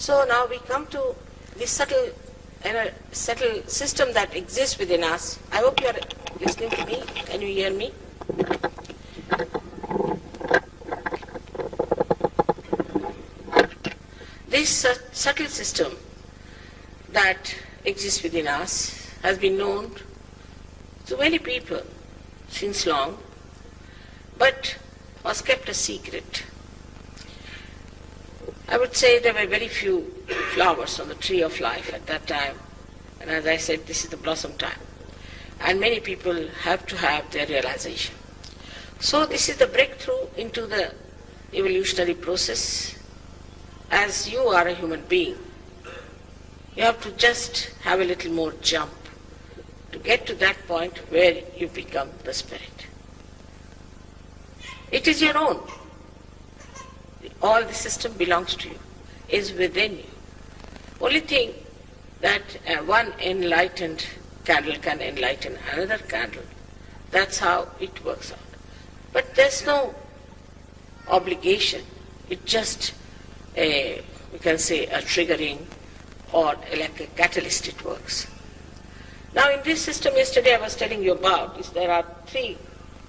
So now we come to the subtle, uh, subtle system that exists within us. I hope you are listening to me. Can you hear me? This subtle system that exists within us has been known to many people since long, but was kept a secret. I would say there were very few flowers on the tree of life at that time, and as I said, this is the blossom time. And many people have to have their realization. So this is the breakthrough into the evolutionary process. As you are a human being, you have to just have a little more jump to get to that point where you become the spirit. It is your own. All the system belongs to you, is within you. Only thing that uh, one enlightened candle can enlighten another candle. That's how it works out. But there's no obligation. It's just a, we can say, a triggering or like a catalyst it works. Now in this system yesterday I was telling you about is there are three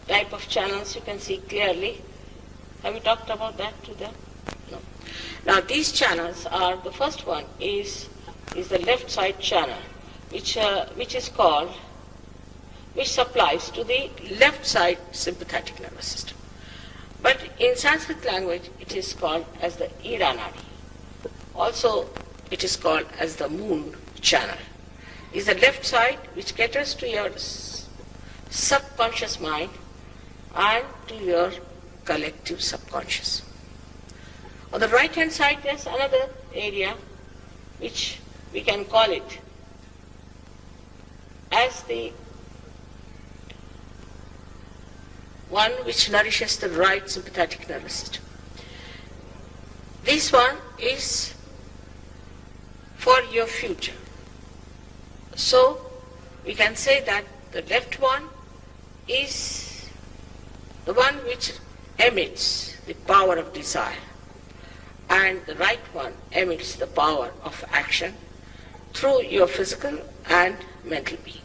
type of channels you can see clearly. Have you talked about that to them? No. Now these channels are, the first one is, is the left side channel which, uh, which is called, which supplies to the left side sympathetic nervous system. But in Sanskrit language it is called as the Ida Nadi. Also it is called as the moon channel. Is the left side which caters to your subconscious mind and to your collective subconscious. On the right hand side there's another area which we can call it as the one which nourishes the right sympathetic nervous system. This one is for your future. So we can say that the left one is the one which emits the power of desire and the right one emits the power of action through your physical and mental being.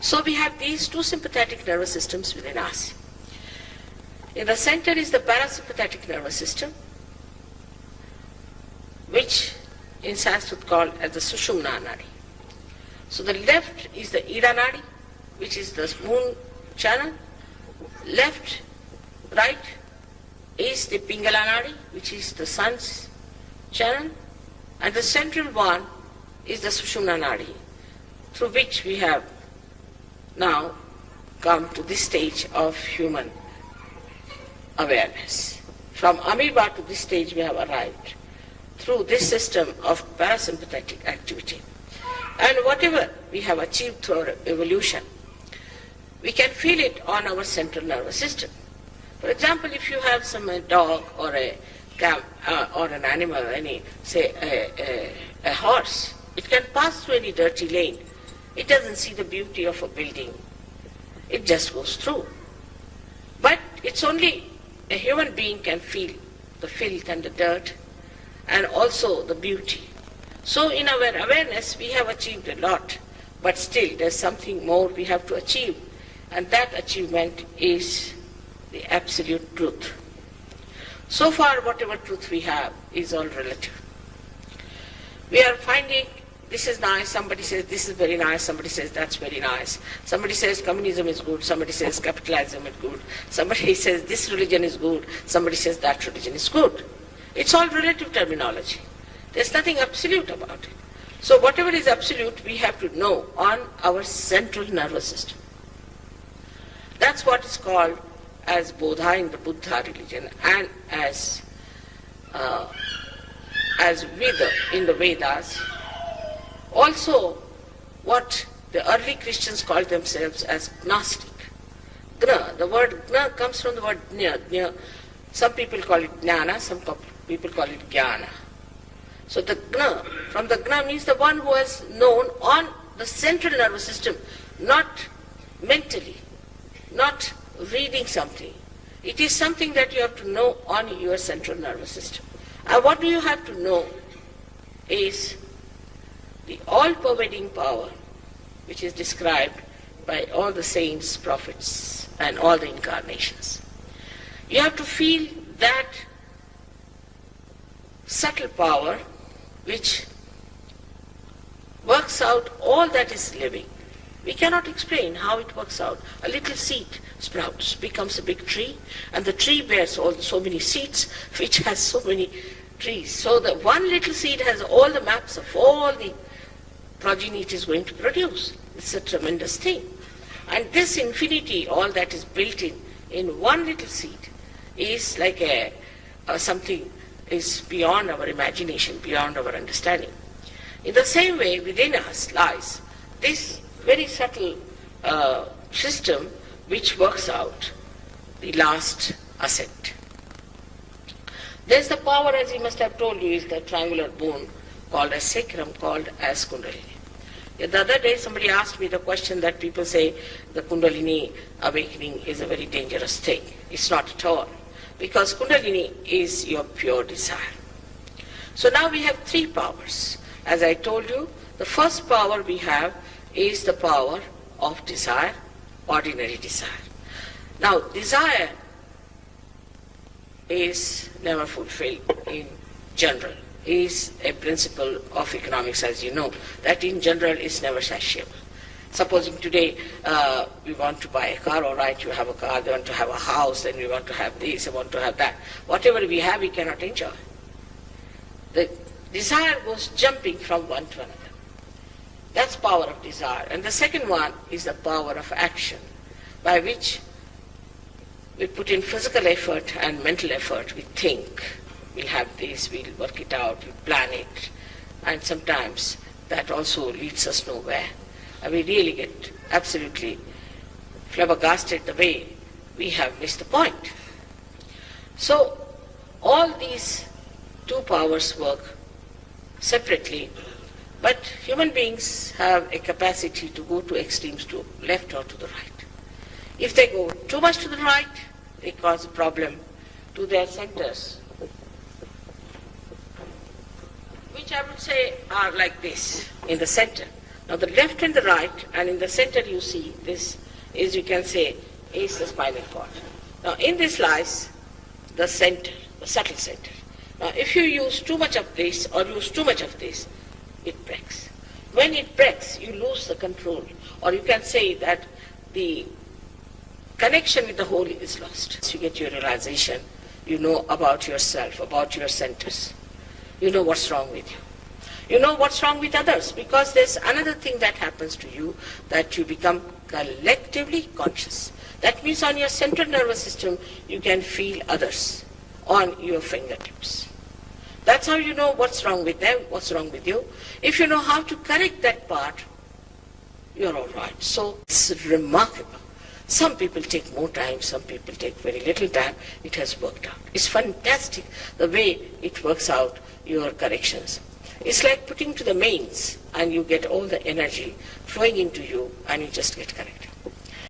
So we have these two sympathetic nervous systems within us. In the center is the parasympathetic nervous system, which in Sanskrit called as the Sushumna Nadi. So the left is the Ida Nadi, which is the moon channel. Left, right is the Pingala Nadi, which is the sun's channel. And the central one is the Sushumna Nadi, through which we have now come to this stage of human awareness. From amoeba to this stage we have arrived through this system of parasympathetic activity. And whatever we have achieved through our evolution, we can feel it on our central nervous system. For example, if you have some a dog or a uh, or an animal, any say a, a, a horse, it can pass through any dirty lane. It doesn't see the beauty of a building. It just goes through. But it's only a human being can feel the filth and the dirt and also the beauty. So in our awareness we have achieved a lot, but still there's something more we have to achieve, and that achievement is the absolute truth. So far whatever truth we have is all relative. We are finding this is nice, somebody says this is very nice, somebody says that's very nice. Somebody says communism is good, somebody says capitalism is good, somebody says this religion is good, somebody says that religion is good. It's all relative terminology. There's nothing absolute about it. So whatever is absolute, we have to know on our central nervous system. That's what is called as Bodha in the Buddha religion and as uh, as Veda in the Vedas. Also, what the early Christians called themselves as Gnostic. Gna, the word Gna comes from the word Gna. Gna. Some people call it Jnana, some people call it Jnana. So the Gna, from the Gna means the one who has known on the central nervous system, not mentally, not reading something. It is something that you have to know on your central nervous system. And what do you have to know is the all-pervading power which is described by all the saints, prophets, and all the incarnations. You have to feel that subtle power which works out all that is living. We cannot explain how it works out. A little seed sprouts, becomes a big tree, and the tree bears all so many seeds, which has so many trees. So the one little seed has all the maps of all the progeny it is going to produce. It's a tremendous thing. And this infinity, all that is built in, in one little seed, is like a, a something is beyond our imagination, beyond our understanding. In the same way, within us lies this very subtle uh, system which works out the last ascent. There's the power, as he must have told you, is the triangular bone called as sacrum, called as kundalini. The other day somebody asked me the question that people say the kundalini awakening is a very dangerous thing. It's not at all. Because kundalini is your pure desire. So now we have three powers. As I told you, the first power we have is the power of desire, ordinary desire. Now, desire is never fulfilled in general is a principle of economics, as you know, that in general is never satiable. Supposing today uh, we want to buy a car, all right, you have a car, they want to have a house, then we want to have this, they want to have that. Whatever we have, we cannot enjoy. The desire goes jumping from one to another. That's power of desire. And the second one is the power of action, by which we put in physical effort and mental effort, we think, we'll have this, we'll work it out, we'll plan it. And sometimes that also leads us nowhere. And we really get absolutely flabbergasted the way we have missed the point. So all these two powers work separately, but human beings have a capacity to go to extremes to left or to the right. If they go too much to the right, they cause a problem to their centers which I would say are like this in the center. Now the left and the right, and in the center you see this is, you can say, is the spinal cord. Now in this lies the center, the subtle center. Now if you use too much of this or use too much of this, it breaks. When it breaks, you lose the control. Or you can say that the connection with the whole is lost. So you get your realization, you know about yourself, about your centers you know what's wrong with you. You know what's wrong with others because there's another thing that happens to you that you become collectively conscious. That means on your central nervous system you can feel others on your fingertips. That's how you know what's wrong with them, what's wrong with you. If you know how to correct that part, you're all right. So it's remarkable. Some people take more time, some people take very little time. It has worked out. It's fantastic the way it works out your corrections. It's like putting to the mains and you get all the energy flowing into you and you just get corrected.